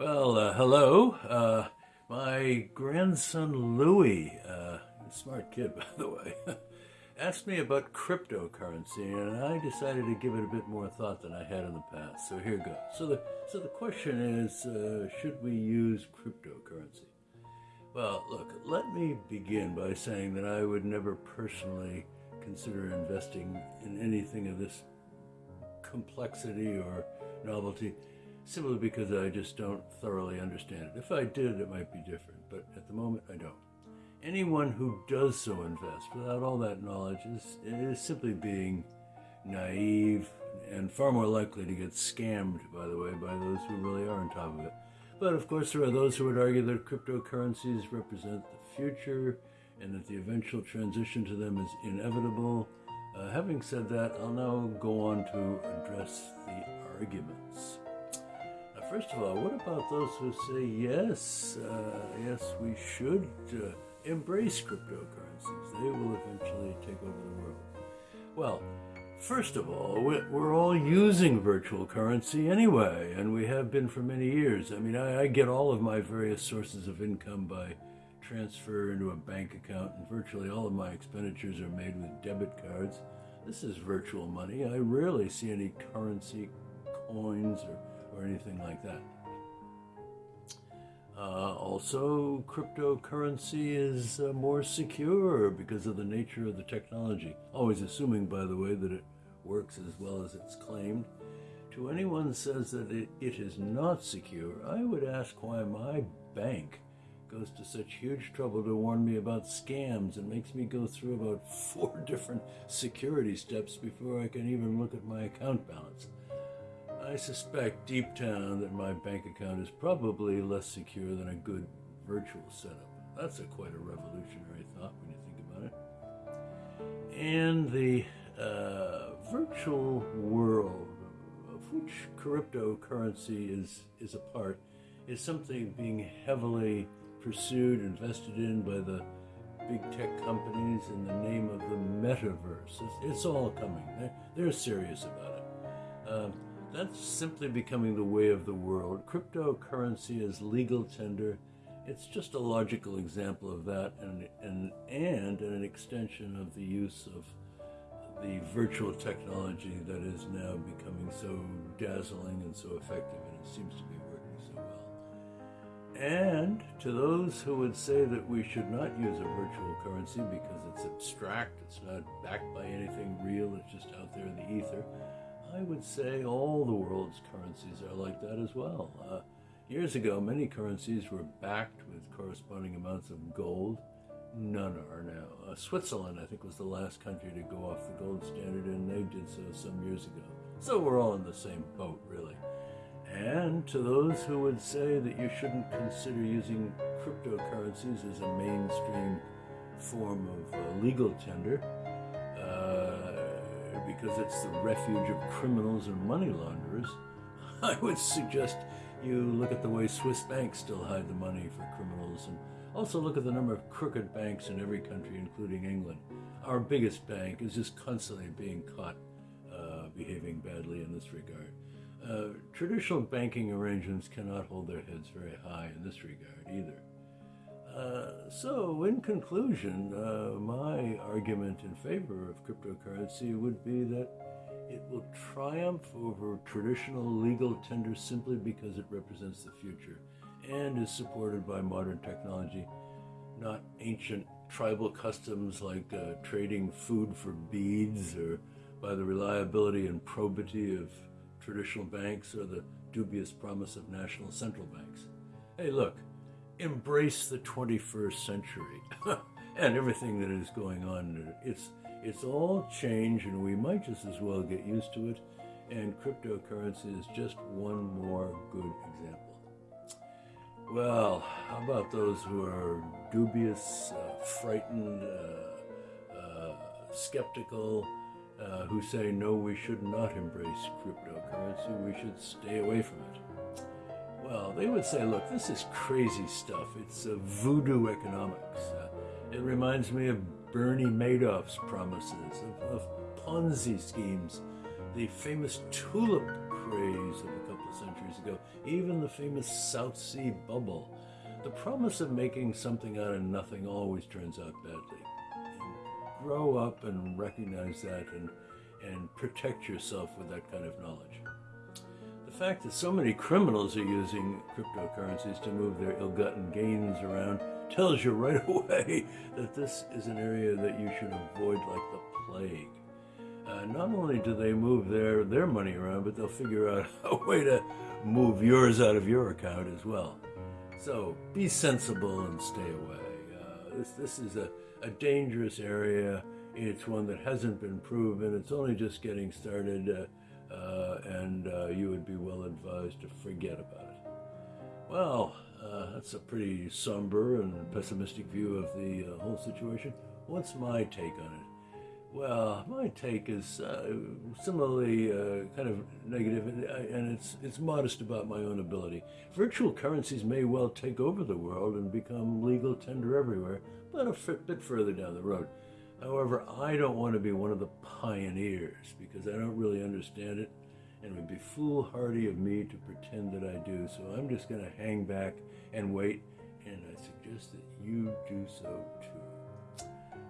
Well, uh, hello. Uh, my grandson Louis, uh, smart kid by the way, asked me about cryptocurrency, and I decided to give it a bit more thought than I had in the past. So here goes. So the so the question is, uh, should we use cryptocurrency? Well, look, let me begin by saying that I would never personally consider investing in anything of this complexity or novelty simply because I just don't thoroughly understand it. If I did, it might be different, but at the moment, I don't. Anyone who does so invest without all that knowledge is, is simply being naive and far more likely to get scammed, by the way, by those who really are on top of it. But of course, there are those who would argue that cryptocurrencies represent the future and that the eventual transition to them is inevitable. Uh, having said that, I'll now go on to address the arguments. First of all, what about those who say, yes, uh, yes, we should uh, embrace cryptocurrencies? They will eventually take over the world. Well, First of all, we're all using virtual currency anyway, and we have been for many years. I mean, I, get all of my various sources of income by transfer into a bank account, and virtually all of my expenditures are made with debit cards. This is virtual money. I rarely see any currency coins or, or anything like that. Uh, also, cryptocurrency is uh, more secure because of the nature of the technology. Always assuming, by the way, that it works as well as it's claimed. To anyone says that it, it is not secure, I would ask why my bank goes to such huge trouble to warn me about scams and makes me go through about four different security steps before I can even look at my account balance. I suspect deep down that my bank account is probably less secure than a good virtual setup. That's a quite a revolutionary thought when you think about it. And the uh, virtual world of which cryptocurrency is, is a part is something being heavily pursued, invested in by the big tech companies in the name of the metaverse. It's, it's all coming. They're, they're serious about it. Um, that's simply becoming the way of the world. Cryptocurrency is legal tender. It's just a logical example of that and, and, and an extension of the use of the virtual technology that is now becoming so dazzling and so effective, and it seems to be working so well. And to those who would say that we should not use a virtual currency because it's abstract, it's not backed by anything real, it's just out there in the ether, I would say all the world's currencies are like that as well. Uh, years ago, many currencies were backed with corresponding amounts of gold. None are now. Uh, Switzerland, I think, was the last country to go off the gold standard, and they did so some years ago. So we're all in the same boat, really. And to those who would say that you shouldn't consider using cryptocurrencies as a mainstream form of uh, legal tender, because it's the refuge of criminals and money launderers, I would suggest you look at the way Swiss banks still hide the money for criminals and also look at the number of crooked banks in every country, including England. Our biggest bank is just constantly being caught uh, behaving badly in this regard. Uh, traditional banking arrangements cannot hold their heads very high in this regard either. Uh, so, in conclusion, uh, my argument in favor of cryptocurrency would be that it will triumph over traditional legal tender simply because it represents the future and is supported by modern technology, not ancient tribal customs like uh, trading food for beads or by the reliability and probity of traditional banks or the dubious promise of national central banks. Hey, look, embrace the 21st century and everything that is going on. It's it's all change, and we might just as well get used to it. And cryptocurrency is just one more good example. Well, how about those who are dubious, uh, frightened, uh, uh, skeptical, uh, who say no, we should not embrace cryptocurrency, we should stay away from it? Well, they would say, look, this is crazy stuff. It's uh, voodoo economics. Uh, it reminds me of Bernie Madoff's promises, of, of Ponzi schemes, the famous tulip craze of a couple of centuries ago, even the famous South Sea bubble. The promise of making something out of nothing always turns out badly. And grow up and recognize that and, and protect yourself with that kind of knowledge. The fact that so many criminals are using cryptocurrencies to move their ill gotten gains around tells you right away that this is an area that you should avoid like the plague. Uh, not only do they move their, their money around, but they'll figure out a way to move yours out of your account as well. So be sensible and stay away. Uh, this, this is a, a dangerous area. It's one that hasn't been proven. It's only just getting started, uh, uh, and uh, you would be well advised to forget about it. Well, uh, that's a pretty somber and pessimistic view of the uh, whole situation. What's my take on it? Well, my take is uh, similarly uh, kind of negative, and, and it's it's modest about my own ability. Virtual currencies may well take over the world and become legal tender everywhere, but a bit further down the road. However, I don't want to be one of the pioneers because I don't really understand it, and it would be foolhardy of me to pretend that I do. So I'm just going to hang back and wait, and I suggest that you do so too.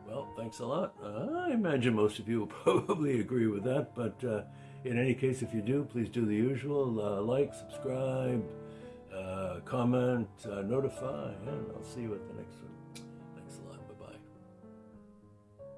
Well, thanks a lot. I imagine most of you will probably agree with that, but uh, in any case, if you do, please do the usual uh, like, subscribe, uh, comment, uh, notify, and I'll see you at the next one.